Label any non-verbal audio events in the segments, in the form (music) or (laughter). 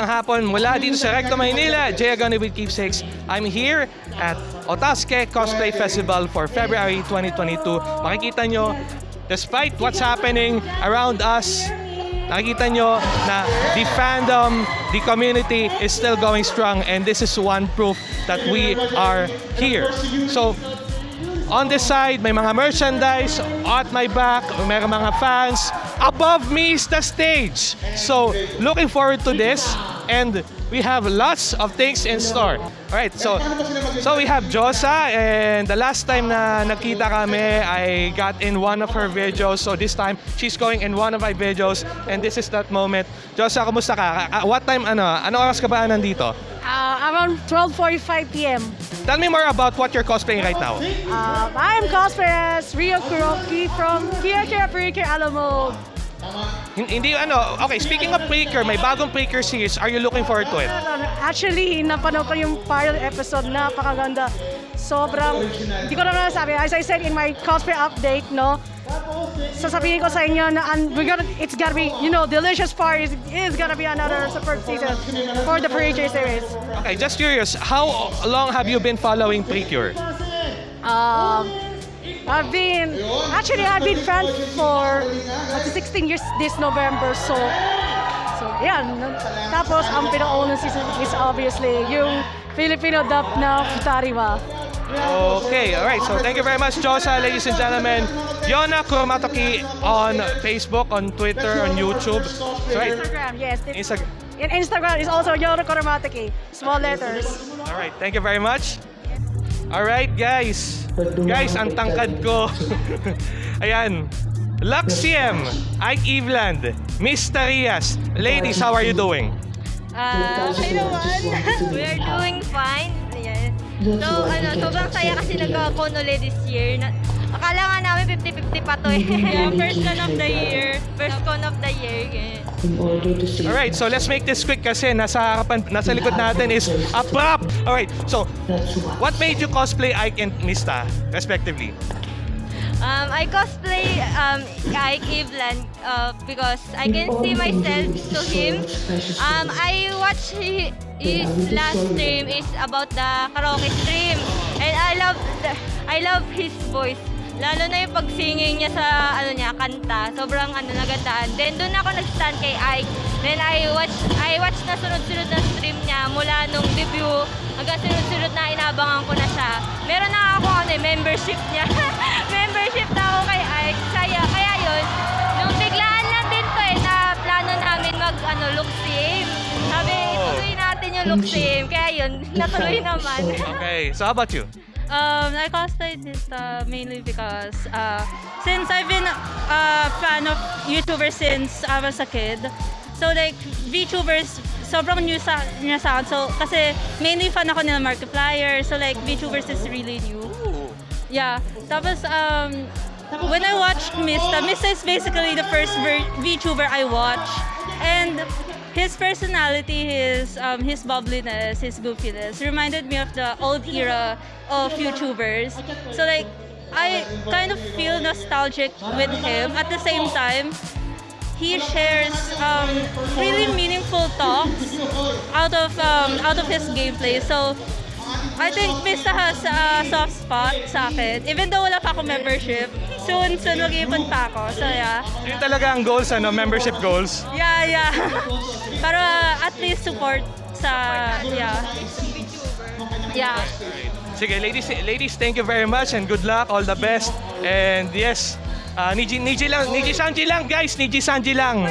Magandang hapon mula dito sa Recto Maynila, Jay Agani with Keepsakes. I'm here at Otaske Cosplay Festival for February 2022. Makikita nyo, despite what's happening around us, nakikita nyo na the fandom, the community is still going strong and this is one proof that we are here. So, On this side, may mga merchandise. At my back, may mga fans. Above me is the stage. So, looking forward to this. And we have lots of things in store. Alright, so so we have Josa and the last time na nakita kami, I got in one of her videos. So this time, she's going in one of my videos and this is that moment. Josa, kumusta ka? Ah, What time, ano, ano oras ka ba nandito? Uh, around 12.45 p.m. Tell me more about what you're cosplaying right now. Um, I am cosplay as Rio Kuroki from Kia Kira Purikir Alamo. Hin- Hindi ano, okay, speaking of Preaker, may bagong Preaker series. Are you looking forward to it? Actually, napanood ko yung pilot episode, napakaganda. Sobrang, hindi ko na nasabi. As I said in my cosplay update, no, sasabihin ko sa inyo na un- we're gonna, it's gonna be, you know, delicious part is, is gonna be another super season for the Purikir series. Okay, just curious, how long have you been following Precure? Um, I've been actually I've been fan for uh, 16 years this November so so yeah tapos ang pinakaunang season is obviously yung Filipino dub na Futariwa. Okay, all right. So thank you very much, Josa, ladies and gentlemen. Yona Kuromatoki on Facebook, on Twitter, on YouTube. Right. Instagram, yes. Instagram. in Instagram is also Yona Koromatiki, small letters. All right, thank you very much. All right, guys. Guys, ang tangkad ko. (laughs) Ayan. Luxiem, Ike Eveland, Miss Tarias. Ladies, how are you doing? Ah, okay naman. (laughs) We are doing fine. Yes. So, ano, sobrang saya kasi nag-con ulit this year. Na, akala nga namin 50-50 pa to eh. yeah, (laughs) first con of the year. First con of the year. ganyan. in order to see All right, so let's make this quick kasi nasa harapan, nasa likod natin is a prop. All right, so what made you cosplay Ike and Mista, respectively? Um, I cosplay um, Ike Eveland uh, because I can see myself to him. Um, I watch hi- his last stream is about the karaoke stream, and I love the, I love his voice. Lalo na yung pag-singing niya sa ano niya kanta, sobrang ano nagandaan. Then doon ako nag-stand kay Ike. Then I watch I watch na sunod-sunod na stream niya mula nung debut hanggang sunod-sunod na inabangan ko na siya. Meron na ako ano, eh, membership niya. (laughs) membership na ako kay Ike. Kaya, kaya yun, nung biglaan lang din to eh, na plano namin mag ano, look sim. Sabi, ituloy natin yung look sim. Kaya yun, (laughs) natuloy naman. Okay, so how about you? Um, I cosplayed this uh, mainly because uh, since I've been a fan of YouTubers since I was a kid, so like VTubers, sobrang new sa, new sa. So, kasi mainly fan ako nila Markiplier, so like VTubers is really new. Yeah. Tapos, um, when I watched Mista, Mista is basically the first VTuber I watched. And his personality, his um, his bubbliness, his goofiness reminded me of the old era of YouTubers. So like, I kind of feel nostalgic with him. At the same time, he shares um, really meaningful talks out of um, out of his gameplay. So I think Mista has a soft spot sa akin. Even though wala pa ako membership, soon, soon mag-ipon pa ako. So yeah. Yun talaga ang goals, ano, membership goals. Yeah, yeah. (laughs) Para at least support sa, yeah. Yeah. Sige, ladies, ladies, thank you very much and good luck, all the best. And yes, uh, Niji, Niji lang, Niji Sanji lang, guys, Niji Sanji lang.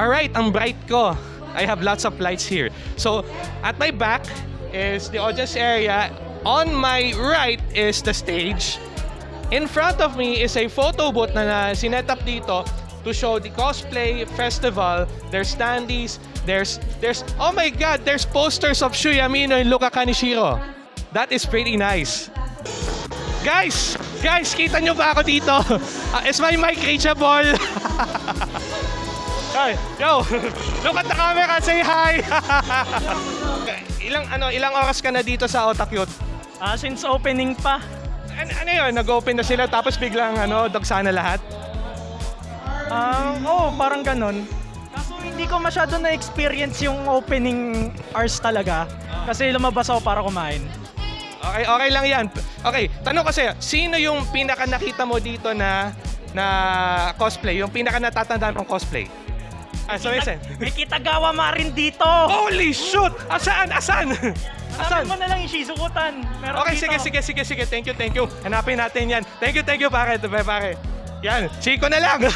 Alright, ang bright ko. I have lots of lights here. So, at my back is the audience area. On my right is the stage. In front of me is a photo booth na, na sinet up dito to show the cosplay festival. There's standees, there's, there's, oh my god, there's posters of Shuya Mino and Luka Kanishiro. That is pretty nice. Guys, guys, kita nyo ba ako dito? Uh, (laughs) is my mic reachable? (laughs) Hi, yo, (laughs) look at the camera, say hi. (laughs) ilang ano, ilang oras ka na dito sa Otakyot? Ah, since opening pa. Ano, ano yun? Nag-open na sila tapos biglang ano, dagsa na lahat? Ah, oo, parang ganun. Kaso hindi ko masyado na-experience yung opening hours talaga. Kasi lumabas ako para kumain. Okay, okay lang yan. Okay, tanong kasi, sino yung pinaka nakita mo dito na na cosplay? Yung pinaka natatandaan mong cosplay? Ah, so listen. May kitagawa ma rin dito! Holy shoot! Asaan? Asan? Asan mo na lang yung Shizukutan. Meron Okay, dito. sige, sige, sige, sige. Thank you, thank you. Hanapin natin yan. Thank you, thank you, pare. Pare, pare. Yan, Chico na lang. (laughs)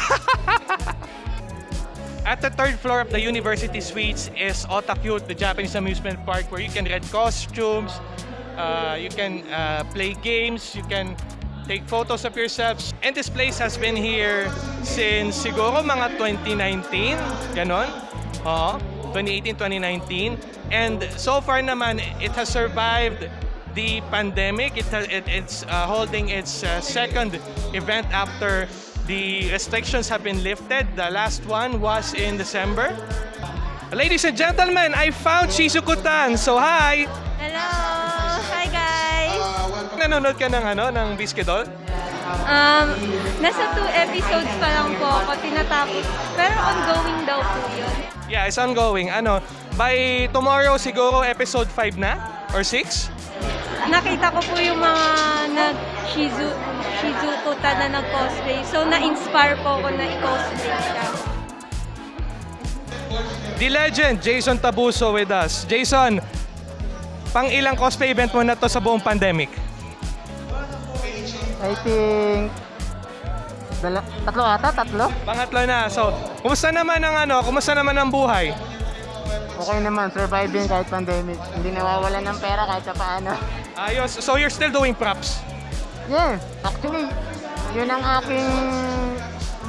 At the third floor of the University Suites is Otakute, the Japanese amusement park where you can rent costumes, uh, you can uh, play games, you can take photos of yourselves. And this place has been here since siguro mga 2019, ganon. Oo, 2018, 2019. And so far naman, it has survived the pandemic. It it, it's uh, holding its uh, second event after the restrictions have been lifted. The last one was in December. Ladies and gentlemen, I found Shizuku-tan. So hi! Hello! Nanonood ka ng ano, ng Biscuitol? Um, nasa two episodes pa lang po ako tinatapos. Pero ongoing daw po yun. Yeah, it's ongoing. Ano, by tomorrow siguro episode 5 na? Or 6? Nakita ko po yung mga nag Shizu, Shizuko ta na nag-cosplay. So, na-inspire po ako na i-cosplay siya. The legend, Jason Tabuso with us. Jason, pang ilang cosplay event mo na to sa buong pandemic? I think dala, tatlo ata, tatlo. Pangatlo na. So, kumusta naman ang ano, kumusta naman ang buhay? Okay naman, surviving kahit pandemic. Hindi nawawala ng pera kahit sa paano. Ayos. So, you're still doing props? Yeah, actually, yun ang aking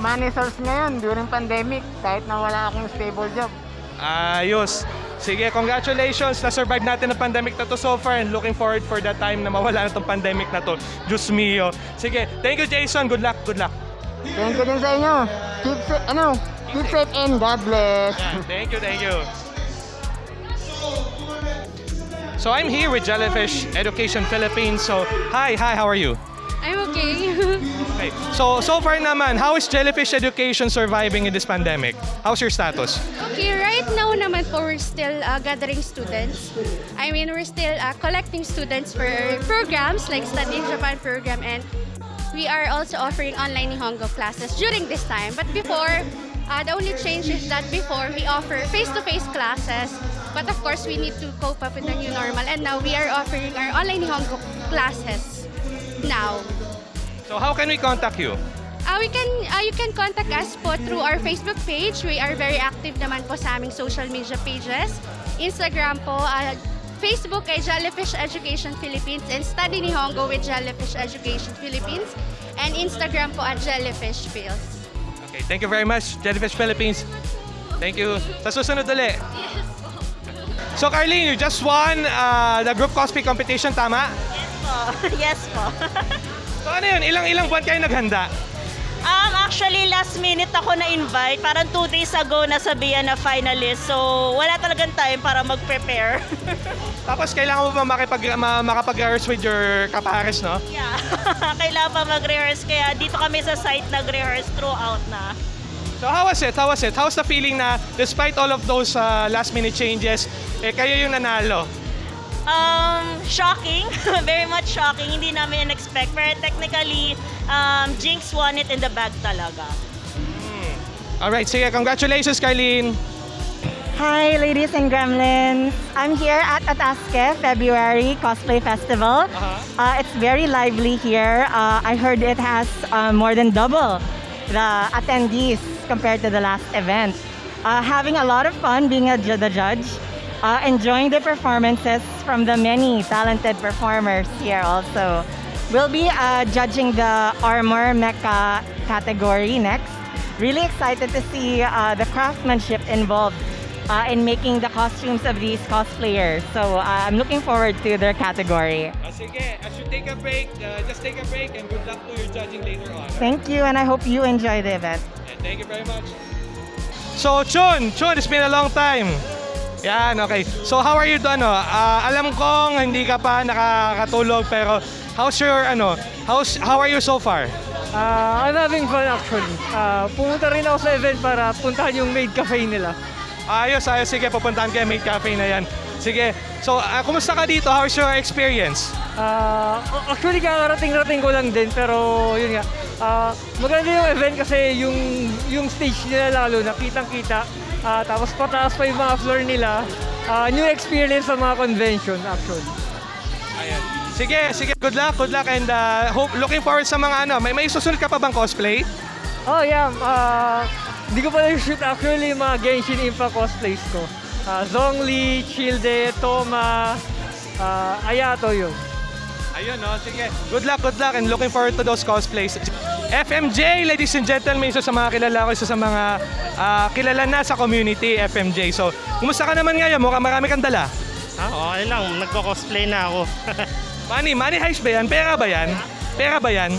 money source ngayon during pandemic kahit na wala akong stable job. Ayos. Sige, congratulations. Na-survive natin ang pandemic na to so far and looking forward for that time na mawala na tong pandemic na to. Diyos mio. Sige, thank you Jason. Good luck, good luck. Thank you din sa inyo. Keep safe, ano, keep safe and God bless. Yeah, thank you, thank you. So I'm here with Jellyfish Education Philippines. So, hi, hi, how are you? I'm okay. Okay. So, so far naman, how is Jellyfish Education surviving in this pandemic? How's your status? okay, right now naman po we're still uh, gathering students. I mean, we're still uh, collecting students for programs like Study in Japan program and we are also offering online Nihongo classes during this time. But before, uh, the only change is that before we offer face-to-face classes, but of course we need to cope up with the new normal and now we are offering our online Nihongo classes now. So, how can we contact you? Uh, we can, uh, you can contact us po through our Facebook page. We are very active naman po sa aming social media pages. Instagram po, uh, Facebook ay Jellyfish Education Philippines and Study Nihongo with Jellyfish Education Philippines and Instagram po at Jellyfish Phils. Okay, thank you very much, Jellyfish Philippines. Thank you. Sa susunod ulit. So, Carlene, you just won uh, the group cosplay competition, tama? yes po. (laughs) (laughs) So, ano yun? Ilang-ilang buwan kayo naghanda? Um, actually, last minute ako na-invite. Parang two days ago nasabihan na finalist. So, wala talagang time para mag-prepare. (laughs) Tapos, kailangan mo ba makipag, ma- makapag-rehearse with your kapares, no? yeah. (laughs) Kailangan pa mag-rehearse. Kaya dito kami sa site nag-rehearse throughout na. So, how was it? How was it? How's the feeling na despite all of those uh, last-minute changes, eh, kayo yung nanalo? Um, shocking. (laughs) Very much shocking. Hindi namin in-expect. Pero technically, um, Jinx won it in the bag talaga. Alright, sige. Congratulations, Carlene. Hi, ladies and gremlins. I'm here at Ataske February Cosplay Festival. Uh-huh. Uh, it's very lively here. Uh, I heard it has uh, more than double the attendees compared to the last event. Uh, having a lot of fun being a, the judge, uh, enjoying the performances from the many talented performers here also. We'll be uh, judging the armor mecha category next. Really excited to see uh, the craftsmanship involved uh, in making the costumes of these cosplayers. So uh, I'm looking forward to their category. Ah, sige, as you take a break, uh, just take a break and good luck to your judging later on. Thank you, and I hope you enjoy the event. And thank you very much. So, Chun, Chun, it's been a long time. Yan, okay. So how are you doon? No? Ah, alam kong hindi ka pa nakakatulog pero how's your ano? How's how are you so far? Ah, I'm having fun actually. Ah, pumunta rin ako sa event para puntahan yung maid cafe nila. Ayos, ayos. Sige, pupuntahan kayo Mate Cafe na yan. Sige. So, ah, kumusta ka dito? How's your experience? Ah, actually kakarating-rating ko lang din pero yun nga. Ah, maganda yung event kasi yung yung stage nila lalo na Ah, tapos pataas pa yung mga floor nila. Ah, new experience sa mga convention actually. Ayan. Sige, sige. Good luck, good luck and ah, hope looking forward sa mga ano. May may susunod ka pa bang cosplay? Oh yeah, ah hindi ko pa na-shoot actually yung mga Genshin Impact cosplays ko. Ah, Zhongli, Childe, Toma, ah, Ayato yun. Ayun, no? Sige. Good luck, good luck, and looking forward to those cosplays. FMJ, ladies and gentlemen, isa sa mga kilala ko, isa sa mga ah, kilala na sa community, FMJ. So, kumusta ka naman ngayon? Mukhang marami kang dala. Ah, okay lang. Nagko-cosplay na ako. (laughs) Money, money heist ba yan? Pera ba yan? Pera ba yan?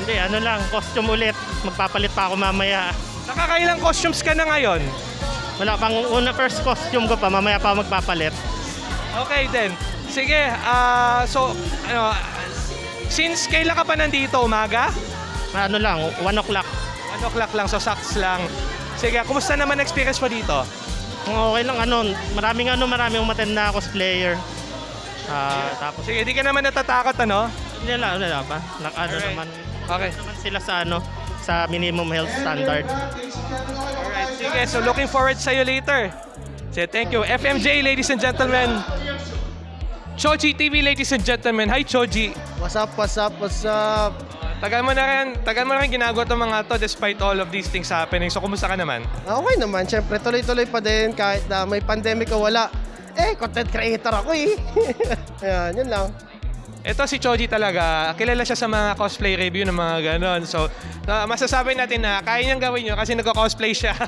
Hindi, ano lang, costume ulit. Magpapalit pa ako mamaya. Nakakailang costumes ka na ngayon? Wala pang una first costume ko pa, mamaya pa magpapalit. Okay then. Sige, ah, so, ano, since kailan ka pa nandito? Umaga? Ano lang, 1 o'clock. 1 o'clock lang, so saks lang. Sige, kumusta naman experience mo dito? Okay lang, ano, maraming ano, maraming umattend na cosplayer. Ah, tapos, Sige, di ka naman natatakot, ano? hindi lang, wala pa. Nak, ano Alright. naman, Okay. naman sila sa ano, sa minimum health standard. Alright, sige. So looking forward sa'yo later. Sige, thank you. FMJ, ladies and gentlemen. Choji TV, ladies and gentlemen. Hi, Choji. What's up, what's up, what's up? Tagal mo na rin, tagal mo na rin ginagawa itong mga to despite all of these things happening. So, kumusta ka naman? Okay naman, syempre tuloy-tuloy pa din kahit na may pandemic o wala. Eh, content creator ako eh. (laughs) Ayan, yun lang. Ito si Choji talaga, kilala siya sa mga cosplay review ng mga ganon. So, na- masasabi natin na kaya niyang gawin yun kasi nagko-cosplay siya. (laughs)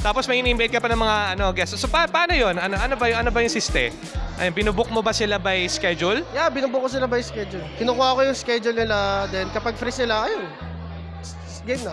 Tapos may in-invite ka pa ng mga ano, guests. So, pa- paano yun? Ano, ano, ba, yung- ano ba yung siste? Ayun, binubook mo ba sila by schedule? Yeah, binubuo ko sila by schedule. Kinukuha ko yung schedule nila, then kapag free sila, ayun. Game na.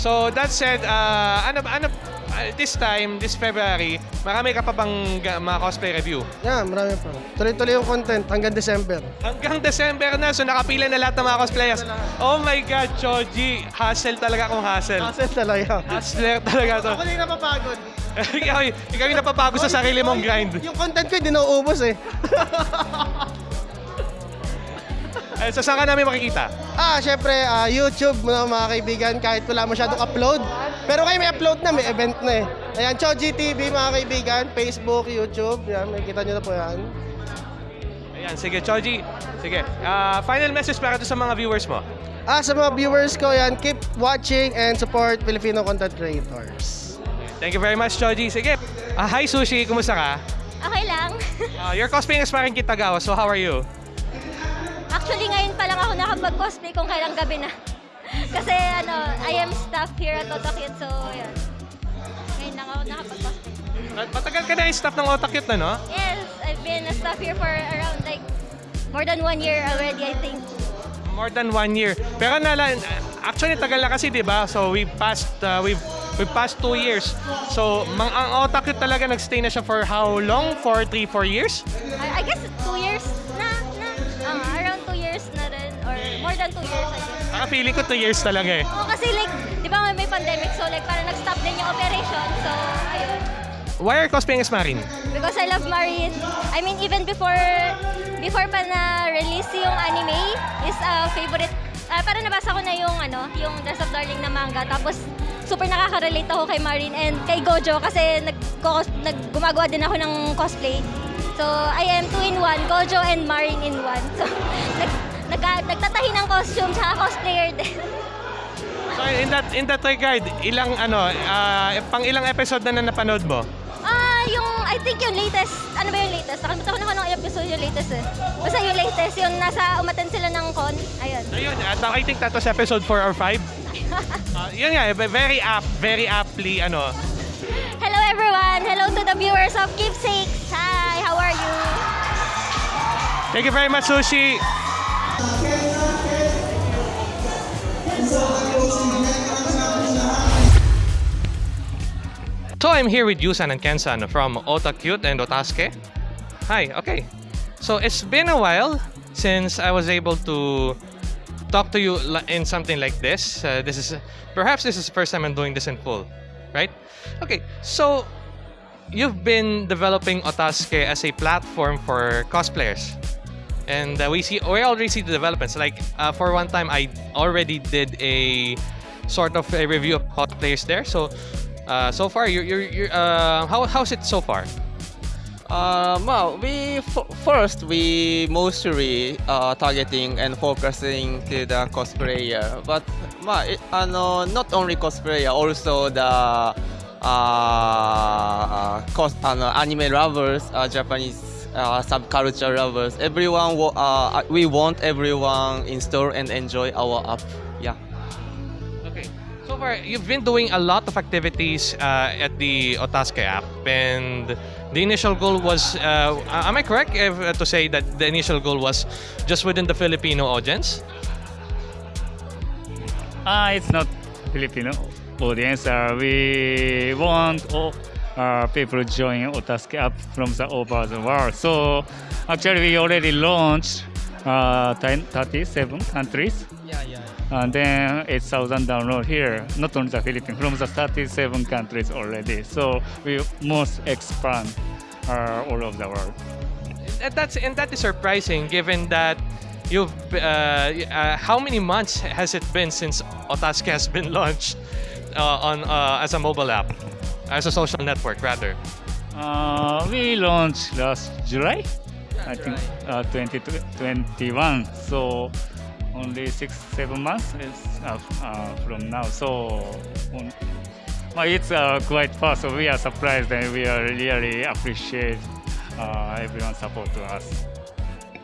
So that said, uh, ano ano uh, this time, this February, marami ka pa bang ga- mga cosplay review? Yeah, marami pa. Tuloy-tuloy yung content hanggang December. Hanggang December na, so nakapila na lahat ng mga cosplayers. Oh my God, Choji, hustle talaga akong hustle. Hassle talaga. Hustler talaga to. Ako din napapagod. (laughs) ikaw, ikaw yung napapagod sa sarili mong grind. Yung content ko, hindi nauubos eh. (laughs) Eh, so saan ka namin makikita? Ah, syempre, ah, YouTube mga, mga kaibigan, kahit wala masyadong upload. Pero kayo may upload na, may event na eh. Ayan, Choji TV mga kaibigan, Facebook, YouTube, yan, makikita nyo na po yan. Ayan, sige, Choji. Sige, ah, final message para to sa mga viewers mo. Ah, sa mga viewers ko yan, keep watching and support Filipino content creators. Thank you very much, Choji. Sige. Ah, hi, Sushi. Kumusta ka? Okay lang. (laughs) Ah, you're cosplaying as Maring Kitagawa, so how are you? Actually, ngayon pa lang ako nakapag-cosplay kung kailang gabi na. Kasi ano, I am staff here at Otakit, so yan. Ngayon lang ako nakapag-cosplay. Matagal ka na yung staff ng Otakit na, no? Yes, I've been a staff here for around like more than one year already, I think. More than one year. Pero nala, actually tagal na kasi, di ba? So we passed, uh, we've, we passed two years. So mang, ang Otakit talaga nagstay na siya for how long? For three, four years? I, I guess two years na, na. Ah, around two years na rin. Or more than two years, I guess. Ah, feeling ko two years talaga eh. Oo, kasi like, di ba may pandemic, so like parang nag-stop din yung operation. So, ayun. Why are you cosplaying as Marin? Because I love Marine. I mean, even before before pa na-release yung anime, is a favorite. Uh, parang nabasa ko na yung ano, yung Dress of Darling na manga. Tapos super nakaka-relate ako kay Marine and kay Gojo kasi nag, nag gumagawa din ako ng cosplay. So, I am two in one, Gojo and Marine in one. (laughs) So, nag, nag, nagtatahi ng costume, tsaka cosplayer din. So in that in that regard, ilang ano, ah, pang ilang episode na na napanood mo? Ah, yung, I think yung latest, ano ba yung latest? Nakalimutan ko na kung anong episode yung latest eh. Basta yung latest, yung nasa umaten sila ng con. Ayun. Ayun, at I think that was episode 4 or 5. (laughs) Ah, yun nga, eh, very apt, very aptly ano. Hello everyone! Hello to the viewers of Keepsakes! Hi! How are you? Thank you very much, Sushi. So I'm here with Yusan and Kensan from Otakute and Otasuke. Hi, okay. So it's been a while since I was able to talk to you in something like this. Uh, this is perhaps this is the first time I'm doing this in full, right? Okay, so you've been developing Otasuke as a platform for cosplayers. And uh, we see we already see the developments. Like uh, for one time, I already did a sort of a review of cosplayers there. So uh, so far, you're, you're uh, how how's it so far? Uh, well, we first we mostly uh, targeting and focusing to the cosplayer, but well, it, uh, no, not only cosplayer, also the uh, cos- uh, anime lovers, uh, Japanese uh, subculture lovers. Everyone, uh, we want everyone install and enjoy our app. Yeah. Okay. So far, you've been doing a lot of activities uh, at the Otaske app, and the initial goal was. Uh, am I correct if, uh, to say that the initial goal was just within the Filipino audience? Uh, it's not Filipino audience. Uh, we want all, uh, people join Otasuke app from the over the world. So actually, we already launched uh, 10 37 countries. Yeah, yeah. And then 8,000 download here, not only the Philippines, from the 37 countries already. So we must expand uh, all over the world. And that's and that is surprising, given that you've. Uh, uh, how many months has it been since Otasuke has been launched uh, on uh, as a mobile app, as a social network rather? Uh, we launched last July, I think, uh, 2021. So only six, seven months is, uh, uh, from now. So on, well, it's uh, quite fast. So we are surprised and we are really appreciate uh, everyone's support to us.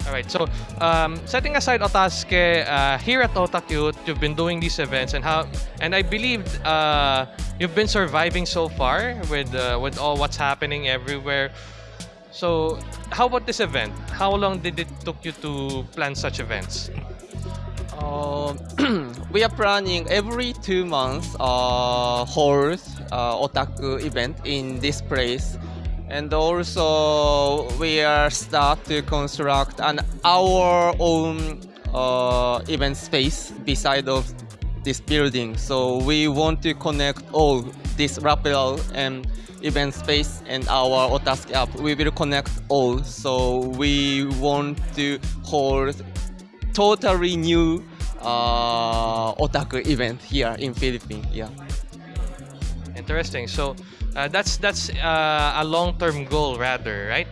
All right. So, um, setting aside Otasuke, uh, here at Otakute, you've been doing these events, and how, and I believe uh, you've been surviving so far with uh, with all what's happening everywhere. So, how about this event? How long did it took you to plan such events? Um, (clears throat) we are planning every two months uh, hold uh, otaku event in this place and also we are start to construct an our own uh, event space beside of this building so we want to connect all this rappel and event space and our Otasuke app we will connect all so we want to hold totally new uh, otaku event here in Philippines. Yeah. Interesting. So, uh, that's that's uh, a long-term goal rather, right?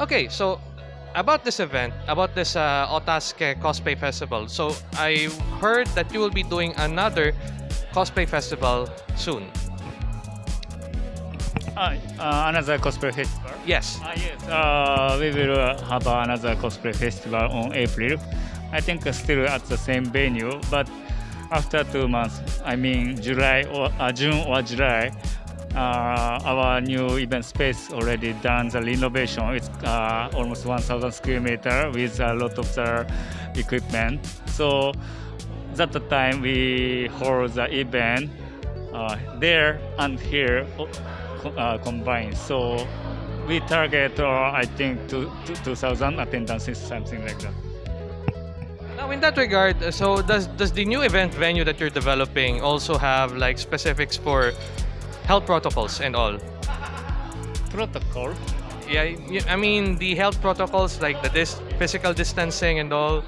Okay. So, about this event, about this uh, Otasuke Cosplay Festival. So, I heard that you will be doing another cosplay festival soon. Uh, uh, another cosplay festival? Yes. Uh, yes, uh, we will uh, have another cosplay festival on April. I think still at the same venue, but after two months, I mean July or uh, June or July, uh, our new event space already done the renovation. It's uh, almost 1,000 square meter with a lot of the equipment. So at the time we hold the event uh, there and here uh, combined. So we target, uh, I think, to, to 2,000 attendances, something like that. Now, in that regard, uh, so does does the new event venue that you're developing also have like specifics for health protocols and all? Protocol? Yeah, I mean the health protocols like the dis- physical distancing and all.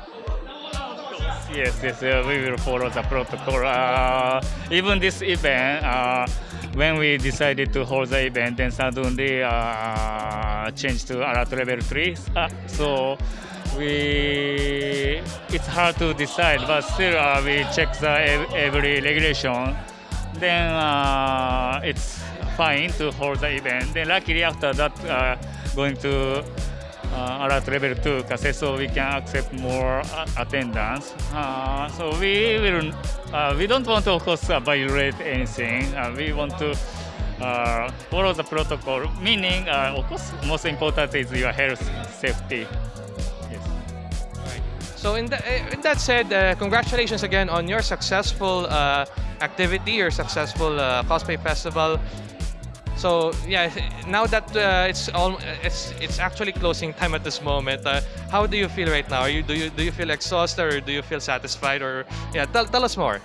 Yes, yes, uh, we will follow the protocol. Uh, even this event, uh, when we decided to hold the event, then suddenly uh, changed to alert level 3. Uh, (laughs) so we, it's hard to decide, but still uh, we check the ev- every regulation. Then uh, it's fine to hold the event. Then luckily after that, uh, going to uh, alert level 2 kasi so we can accept more uh, attendance. Uh, so we will, uh, we don't want to of course violate anything. We want to follow the protocol, meaning of course most important is your health safety. So in, tha- eh, in that said, uh, congratulations again on your successful uh, activity, your successful uh, cosplay festival. So yeah, now that uh, it's all it's it's actually closing time at this moment. Uh, how do you feel right now? Are you do you do you feel exhausted or do you feel satisfied or yeah? Tell, tell us more.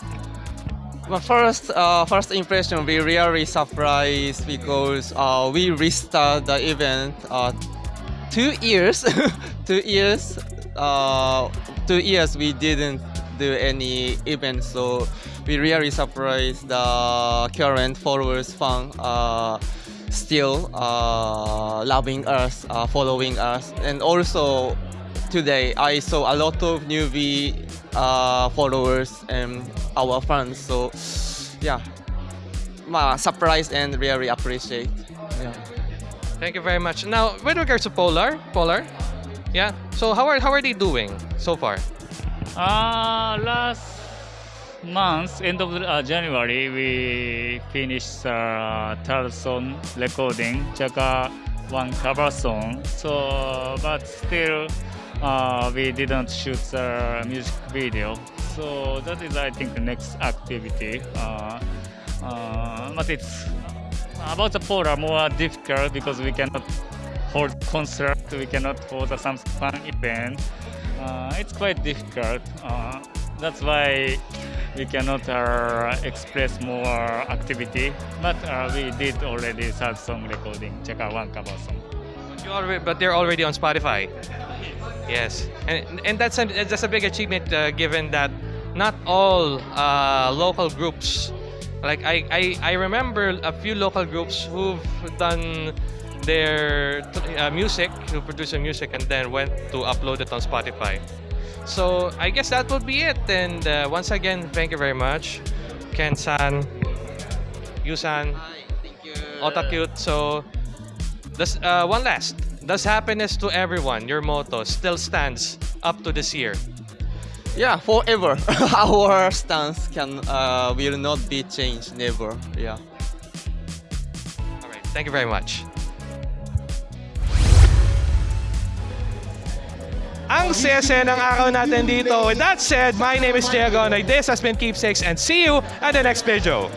My first uh, first impression, we really surprised because we restart the event two years, (laughs) two years, uh, two years we didn't do any event, so we really surprised the current followers fan uh, still uh, loving us, uh, following us, and also today I saw a lot of newbie uh, followers and our fans. So yeah, ma surprised and really appreciate. Yeah. Thank you very much. Now, with regards to Polar, Polar, yeah. So how are how are they doing so far? Uh, last month, end of uh, January, we finished uh, third song recording, Chaka one cover song. So, but still, uh, we didn't shoot the music video. So that is, I think, the next activity. Uh, uh, but it's about the polar more difficult because we cannot hold concert, we cannot hold some fun event. Uh, it's quite difficult. Uh, that's why we cannot uh, express more activity. But uh, we did already third song recording, check out one cover song. But already, but they're already on Spotify. Yes, and and that's a that's a big achievement uh, given that not all uh, local groups. Like I, I I remember a few local groups who've done their uh, music, who produce their music, and then went to upload it on Spotify. So I guess that would be it. And uh, once again, thank you very much, Ken-san, Yu-san, Otakute. So Does, uh, one last. Does happiness to everyone, your motto, still stands up to this year? Yeah, forever. (laughs) Our stance can uh, will not be changed. Never. Yeah. All right. Thank you very much. Ang saya-saya ng araw natin dito. With that said, my name is Jay Agonoy. This has been Keepsakes and see you at the next video.